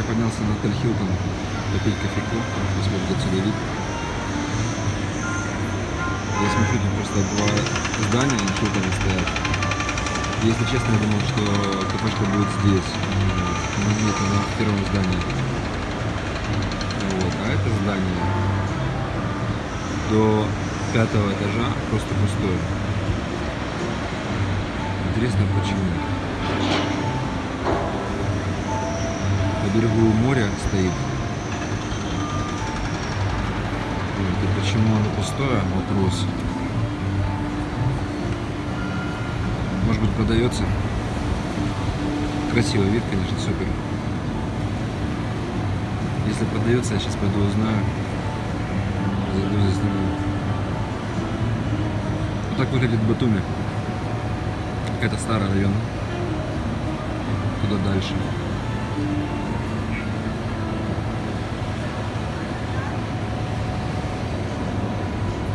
Я поднялся на отель Хилтон попить кофейку, посмотреть отсюда вид. Я смотрю, тут просто два здания Хилтона стоят. Если честно, я думал, что кафешка будет здесь. Но нет, она в первом здании. Вот. А это здание до пятого этажа просто пустое. Интересно, почему? Берегу моря стоит. И почему оно пустое? Вопрос. Может быть продается? Красивый вид, конечно, супер. Если продается, я сейчас пойду узнаю. Зайду засниму. Вот так выглядит Батуми. Это старый район. Туда дальше.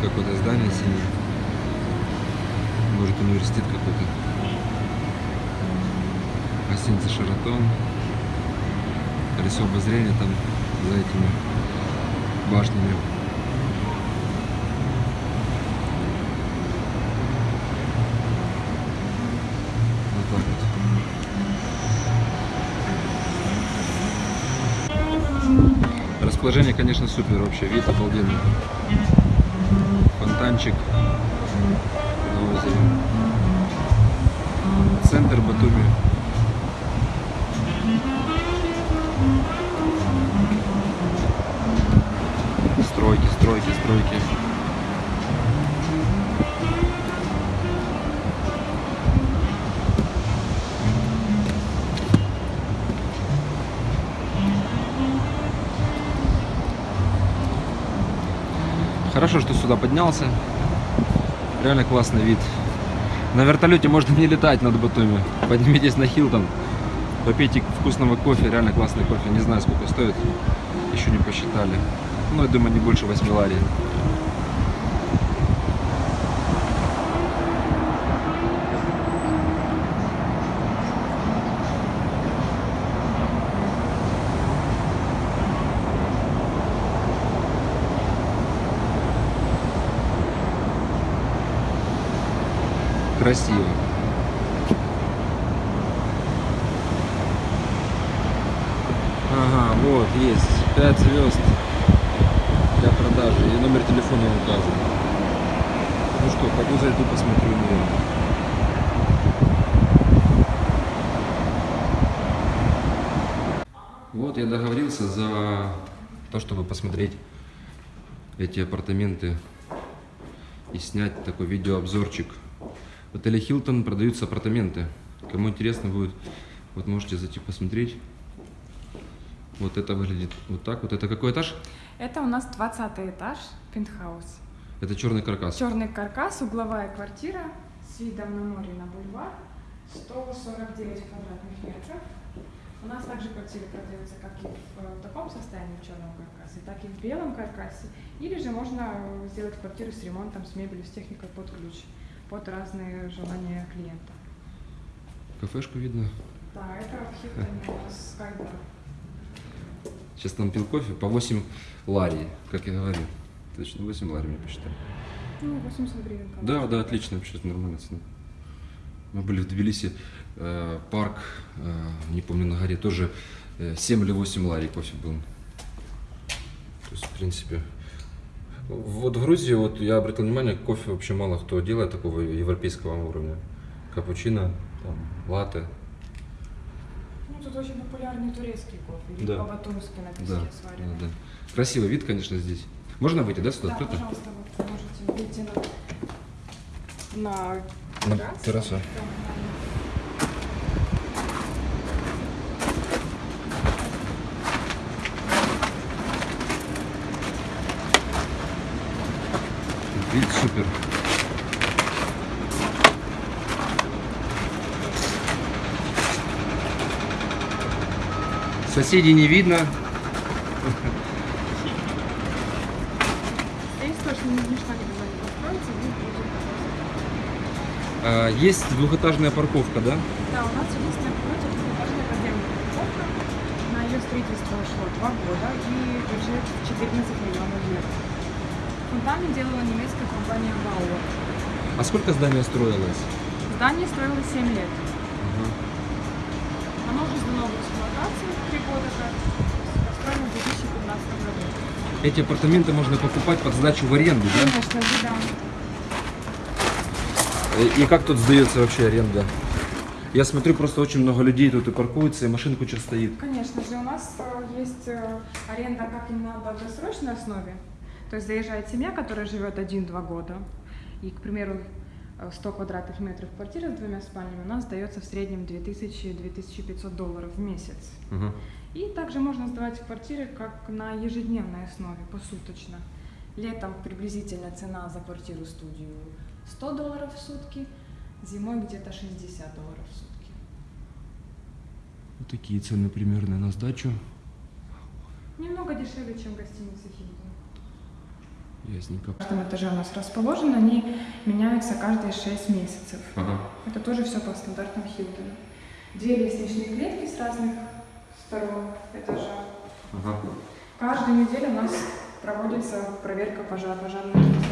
Какое-то здание синее. Может университет какой-то. Гостиница Шаратон. Колесо обозрения там за этими башнями. Вот. Расположение, конечно, супер вообще. Вид обалденный. Фонтанчик на озере. Хорошо, что сюда поднялся. Реально классный вид. На вертолете можно не летать над Батуми. Поднимитесь на Хилтон. Попейте вкусного кофе. Реально классный кофе. Не знаю, сколько стоит. Еще не посчитали. Ну, я думаю, не больше 8 ларей. Красиво. Ага, вот, есть. 5 звезд для продажи. И номер телефона указан. Ну что, пойду зайду, посмотрю, наверное. Вот я договорился за то, чтобы посмотреть эти апартаменты и снять такой видеообзорчик. В отеле Хилтон продаются апартаменты. Кому интересно будет, вот можете зайти посмотреть. Вот это выглядит вот так вот. Это какой этаж? Это у нас 20 этаж, пентхаус. Это черный каркас. Черный каркас, угловая квартира с видом на море на бульвар, 149 квадратных метров. У нас также квартиры продаются как и в таком состоянии в черном каркасе, так и в белом каркасе. Или же можно сделать квартиру с ремонтом, с мебелью, с техникой под ключ, под разные желания клиента. Кафешку видно. Да, это в Хилтоне у нас Скайбар. Сейчас там пил кофе по 8 ларий, как я говорил. Точно, 8 ларий мне посчитали. Ну, 80 гривен. Да, да, отлично, вообще нормально цена. Мы были в Тбилиси, э, парк, э, не помню, на горе, тоже э, 7 или 8 ларий кофе был. То есть, в принципе, вот в Грузии, вот я обратил внимание, кофе вообще мало кто делает такого европейского уровня. Капучино, там, латте. Ну, тут очень популярный турецкий кофе, Да. по-батумски на песке Да, да, да. Красивый вид, конечно, здесь. Можно выйти, да, сюда Да, открыто? пожалуйста, вот можете выйти на, на На террасу. террасу. Вид супер. Соседей не видно. А, Есть двухэтажная парковка, да? Да, у нас единственное против двухэтажная подземная парковка. На ее строительство ушло два года и бюджет в 14 миллионов евро. Фундамент делала немецкая компания Bauer. А сколько здание строилось? Здание строилось 7 лет. Оно уже сдано в эксплуатацию три года как. Построено в 2015 году. Эти апартаменты можно покупать под сдачу в аренду, да? Конечно да. И как тут сдается вообще аренда? Я смотрю, просто очень много людей тут и паркуются, и машин куча стоит. Конечно же, у нас э, есть э, аренда как и на долгосрочной основе. То есть заезжает семья, которая живет 1-2 года. И, к примеру, э, 100 квадратных метров квартира с двумя спальнями у нас сдается в среднем 2000-2500 долларов в месяц. Ага. И также можно сдавать квартиры как на ежедневной основе, посуточно. Летом приблизительно цена за квартиру-студию 100 долларов в сутки, зимой где-то 60 долларов в сутки. Вот такие цены примерно на сдачу. Немного дешевле, чем гостиница Хилтон. Ясненько. В каждом этаже у нас расположены, они меняются каждые 6 месяцев. Ага. Это тоже все по стандартам Хилтона. Две лестничные клетки с разных сторон этажа. Ага. Каждую неделю у нас проводится проверка пожара, пожарной безопасности.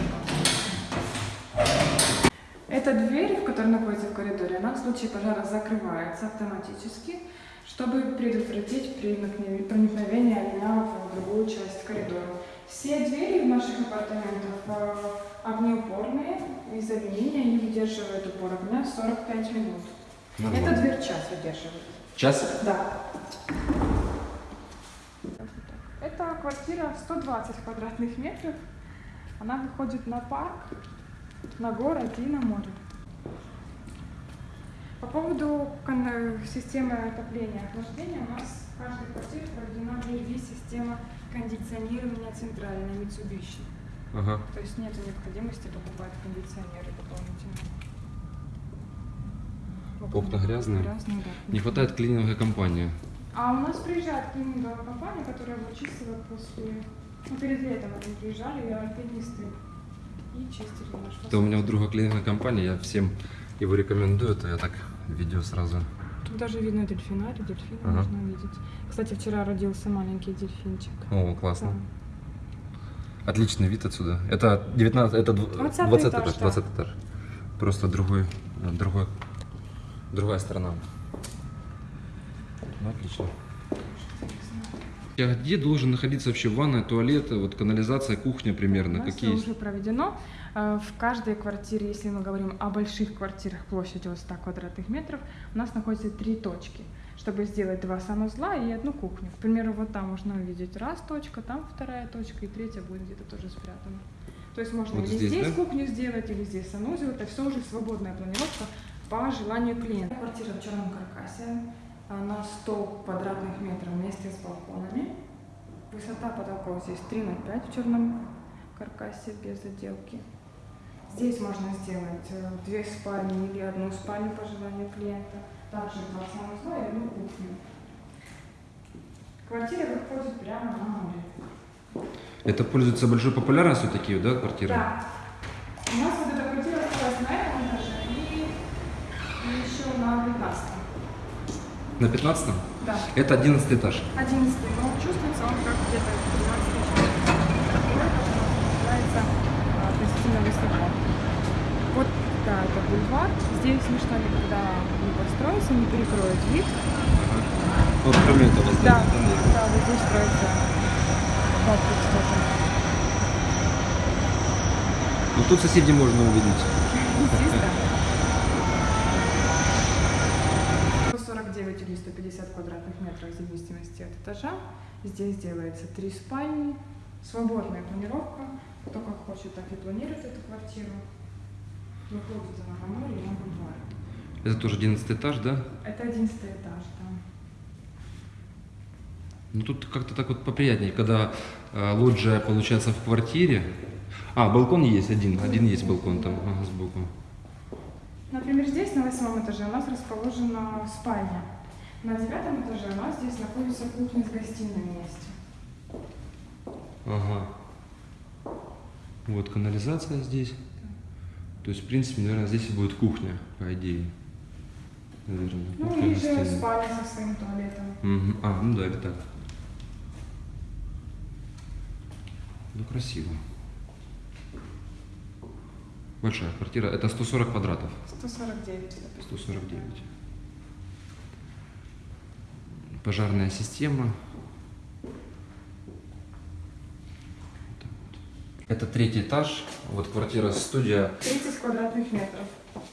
Эта дверь, в которой находится в коридоре, она в случае пожара закрывается автоматически, чтобы предотвратить проникновение огня в другую часть коридора. Все двери в наших апартаментах э, огнеупорные, из алюминия, они выдерживают упор огня 45 минут. Нормально. Эта дверь час выдерживает. Час? Да. Это квартира 120 квадратных метров. Она выходит на парк, на город и на море. По поводу э, системы отопления и охлаждения у нас в каждой квартире проведена DLV-система кондиционирования центральной Mitsubishi. Ага. То есть нет необходимости покупать кондиционеры дополнительно. Окна грязные? Грязные, да. Не хватает клининговой компании. А у нас приезжает клининговая компания, которая вычистила после... Ну, перед летом они приезжали, и альпинисты, и чистили наш Это у меня у друга клининговая компания, я всем его рекомендую, это я так видео сразу. Даже видно дельфинарий, дельфина Ага. можно увидеть. Кстати, вчера родился маленький дельфинчик. О, классно. Да. Отличный вид отсюда. Это 19, это дв- 20 20 этаж, этаж, да. 20 этаж. Просто другой, другой, другая сторона. Ну, отлично. А где должен находиться вообще ванная, туалет, вот канализация, кухня примерно? У нас Какие уже проведено. Э, В каждой квартире, если мы говорим о больших квартирах площадью от 100 квадратных метров, у нас находится три точки, чтобы сделать два санузла и одну кухню. К примеру, вот там можно увидеть раз точка, там вторая точка и третья будет где-то тоже спрятана. То есть можно Вот или здесь, здесь, да? кухню сделать, или здесь санузел. Это все уже свободная планировка по желанию клиента. Квартира в черном каркасе на 100 квадратных метров вместе с балконами. Высота потолков здесь 3 на 5 в черном каркасе без отделки. Здесь можно сделать э, две спальни или одну спальню по желанию клиента. Также два санузла и одну кухню. Квартира выходит прямо на море. Это пользуется большой популярностью такие, да, квартиры? Да. У нас вот эта квартира осталась на этом этаже и, и еще на 15 На 15 Да. Это 11 этаж. 11 но чувствуется он как где-то 13 Нравится а, относительно высоко. Вот, да, это бульвар. Здесь ничто никогда не построится, не перекроет вид. Вот кроме этого Да, здания. да, вот здесь строится комплекс тоже. Ну тут соседей можно увидеть. Здесь, да. 149 или 150 квадратных метров в зависимости от этажа. Здесь делается три спальни, свободная планировка. Кто как хочет, так и планирует эту квартиру. Выходит она на море и на бульвар. Это тоже 11 этаж, да? Это 11 этаж, да. Ну тут как-то так вот поприятнее, когда э, лоджия получается в квартире. А, балкон есть один, один есть балкон там ага, сбоку. Например, здесь на восьмом этаже у нас расположена спальня. На девятом этаже у нас здесь находится кухня с гостиной вместе. Ага. Вот канализация здесь. Да. То есть, в принципе, наверное, здесь и будет кухня, по идее. Наверное. Ну, кухня или же спальня со своим туалетом. Угу. А, ну да, это так. Ну, красиво. Большая квартира. Это 140 квадратов. 149. 149. Пожарная система. Это третий этаж. Вот квартира студия 30 квадратных метров.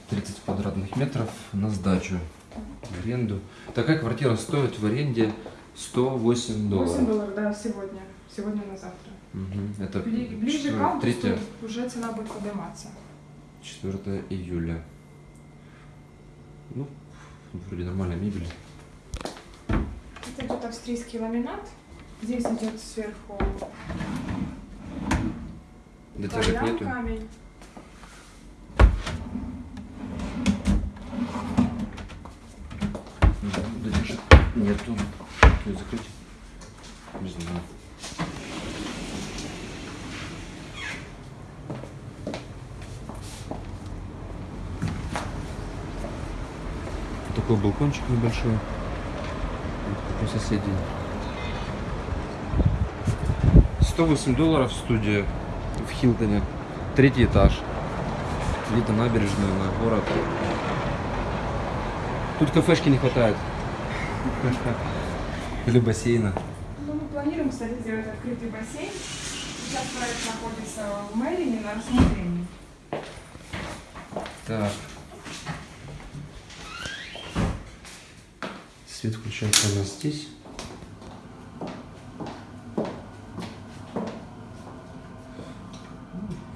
30 квадратных метров на сдачу в аренду. Такая квартира стоит в аренде 108 долларов. 8 долларов, да, сегодня. Сегодня на завтра. Мгм. Это Бли- Ближе к августу третье- уже цена будет подниматься. 4 июля. Ну, вроде нормальная мебель. Это идет австрийский ламинат. Здесь идет сверху кальян, нету. камень. Задержек нету. Ее закрыть? Не знаю. Такой балкончик небольшой. У соседей. 108 долларов студия в Хилтоне. Третий этаж. Вид на набережную, на город. Тут кафешки не хватает. Или бассейна. Ну, мы планируем, кстати, сделать открытый бассейн. Сейчас проект находится в Мэрине на рассмотрении. Так. Свет включается у нас здесь.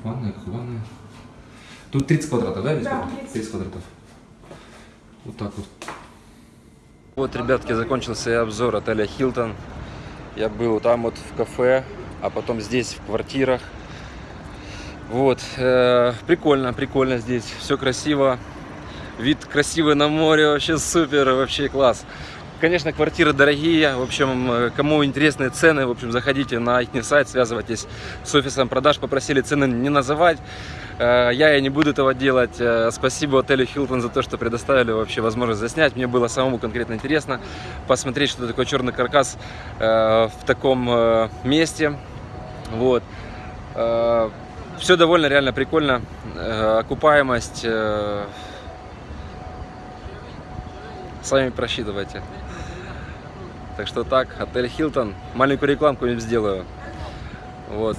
Ванная, как ванная. Тут 30 квадратов, да? весь Да, дом? 30. 30 квадратов. Вот так вот. Вот, ребятки, закончился обзор отеля Хилтон. Я был там вот в кафе, а потом здесь в квартирах. Вот, э, прикольно, прикольно здесь, все красиво, вид красивый на море, вообще супер, вообще класс. Конечно, квартиры дорогие, в общем, э, кому интересны цены, в общем, заходите на их сайт, связывайтесь с офисом продаж, попросили цены не называть. Э, Я и не буду этого делать. Э, Спасибо отелю Хилтон за то, что предоставили вообще возможность заснять. Мне было самому конкретно интересно посмотреть, что такое черный каркас в таком месте. Вот. Все довольно реально прикольно. Окупаемость. Сами просчитывайте. Так что так, отель Хилтон. Маленькую рекламку им сделаю. Вот.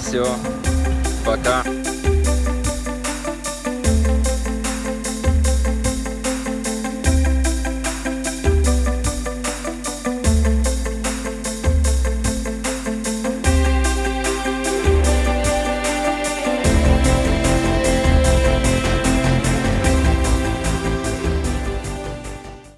Все. Пока.